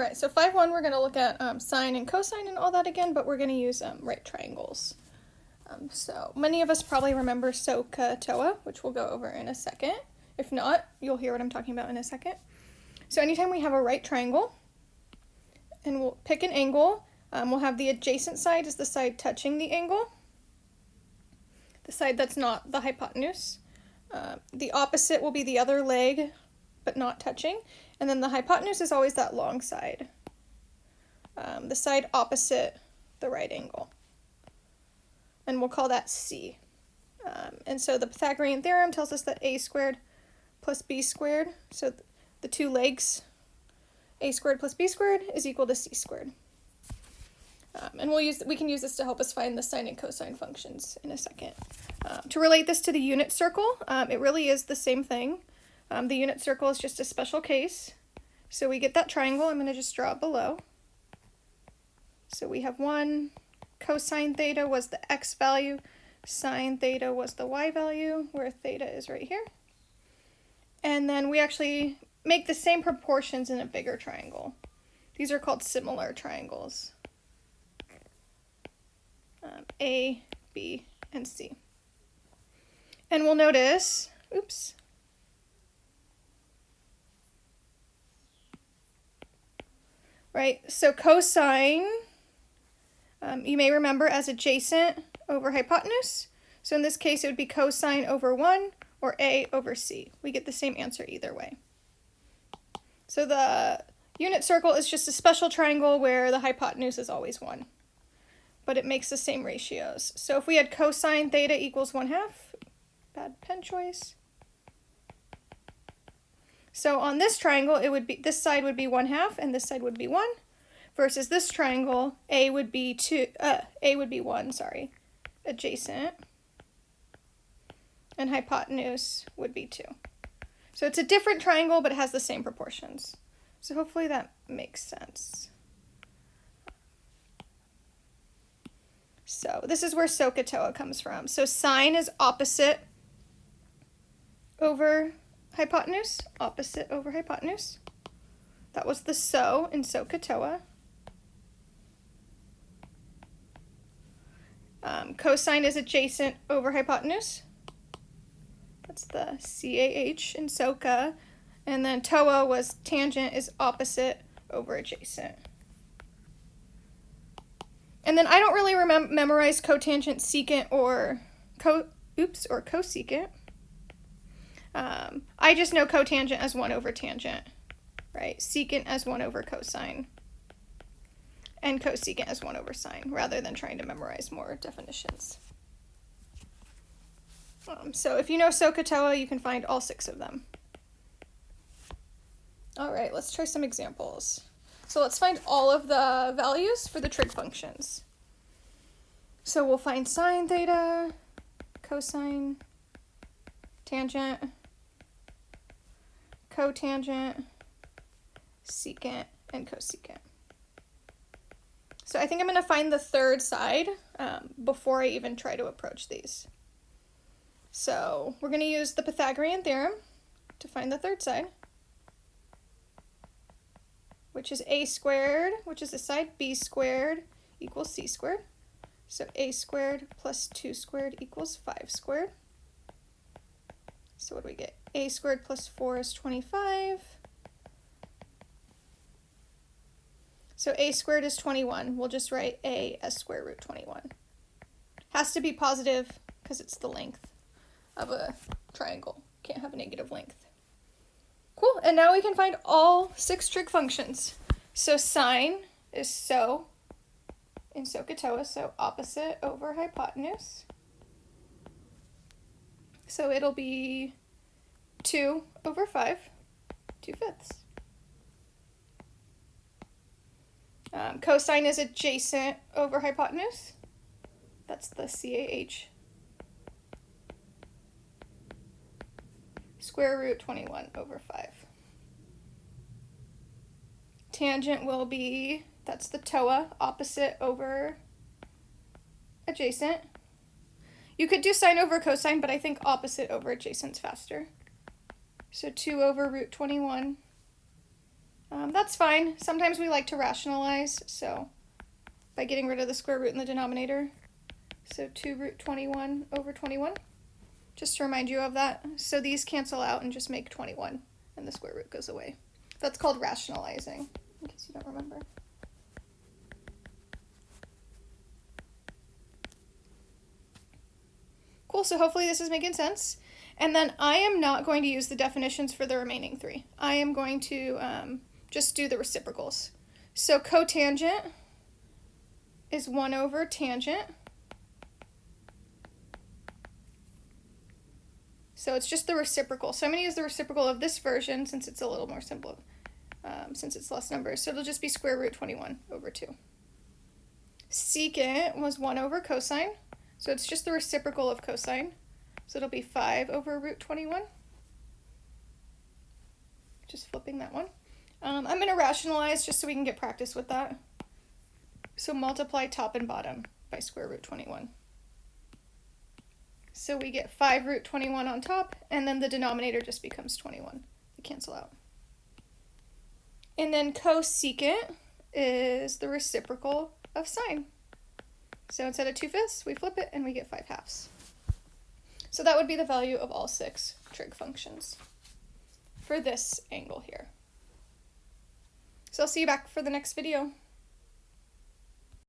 right, so 5, 1, we're going to look at um, sine and cosine and all that again, but we're going to use um, right triangles. Um, so many of us probably remember SOHCAHTOA, which we'll go over in a second. If not, you'll hear what I'm talking about in a second. So anytime we have a right triangle, and we'll pick an angle, um, we'll have the adjacent side is the side touching the angle, the side that's not the hypotenuse. Uh, the opposite will be the other leg, but not touching. And then the hypotenuse is always that long side, um, the side opposite the right angle. And we'll call that C. Um, and so the Pythagorean theorem tells us that a squared plus b squared, so th the two legs, a squared plus b squared is equal to c squared. Um, and we'll use we can use this to help us find the sine and cosine functions in a second. Um, to relate this to the unit circle, um, it really is the same thing. Um, the unit circle is just a special case. So we get that triangle. I'm going to just draw it below. So we have 1 cosine theta was the x value, sine theta was the y value, where theta is right here. And then we actually make the same proportions in a bigger triangle. These are called similar triangles. Um, a, B, and C. And we'll notice, oops, right? So cosine, um, you may remember as adjacent over hypotenuse. So in this case, it would be cosine over 1 or A over C. We get the same answer either way. So the unit circle is just a special triangle where the hypotenuse is always 1. But it makes the same ratios. So if we had cosine theta equals 1 half, bad pen choice. So on this triangle, it would be this side would be 1 half and this side would be 1 versus this triangle, A would be 2 uh A would be 1, sorry. Adjacent and hypotenuse would be 2. So it's a different triangle but it has the same proportions. So hopefully that makes sense. So this is where SOHCAHTOA comes from. So sine is opposite over hypotenuse, opposite over hypotenuse. That was the so in SOHCAHTOA. Um, cosine is adjacent over hypotenuse. That's the CAH in SOHCA. And then TOA was tangent is opposite over adjacent. And then I don't really remem memorize cotangent, secant, or co oops, or cosecant. Um, I just know cotangent as 1 over tangent, right? Secant as 1 over cosine. And cosecant as 1 over sine, rather than trying to memorize more definitions. Um, so if you know SOHCAHTOA, you can find all six of them. All right, let's try some examples. So let's find all of the values for the trig functions. So we'll find sine theta, cosine, tangent, cotangent, secant, and cosecant. So I think I'm going to find the third side um, before I even try to approach these. So we're going to use the Pythagorean theorem to find the third side, which is a squared, which is the side b squared equals c squared. So a squared plus 2 squared equals 5 squared. So what do we get? A squared plus 4 is 25. So a squared is 21. We'll just write a as square root 21. Has to be positive because it's the length of a triangle. Can't have a negative length. Cool, and now we can find all six trig functions. So sine is so in SOHCAHTOA, so opposite over hypotenuse. So it'll be 2 over 5, 2 fifths. Um, cosine is adjacent over hypotenuse. That's the CAH. Square root 21 over 5. Tangent will be, that's the TOA, opposite over adjacent. You could do sine over cosine, but I think opposite over adjacent's faster. So 2 over root 21 Um, that's fine. Sometimes we like to rationalize, so by getting rid of the square root in the denominator. So 2 root 21 over 21. Just to remind you of that. So these cancel out and just make 21, and the square root goes away. That's called rationalizing, in case you don't remember. Cool, so hopefully this is making sense. And then I am not going to use the definitions for the remaining three. I am going to um, just do the reciprocals. So cotangent is 1 over tangent. So it's just the reciprocal. So I'm going to use the reciprocal of this version since it's a little more simple, um, since it's less numbers. So it'll just be square root 21 over 2. Secant was 1 over cosine. So it's just the reciprocal of cosine. So it'll be 5 over root 21. Just flipping that one. Um, I'm going to rationalize just so we can get practice with that. So multiply top and bottom by square root 21. So we get 5 root 21 on top, and then the denominator just becomes 21. They cancel out. And then cosecant is the reciprocal of sine. So instead of 2 fifths, we flip it and we get 5 halves. So that would be the value of all six trig functions for this angle here. So I'll see you back for the next video.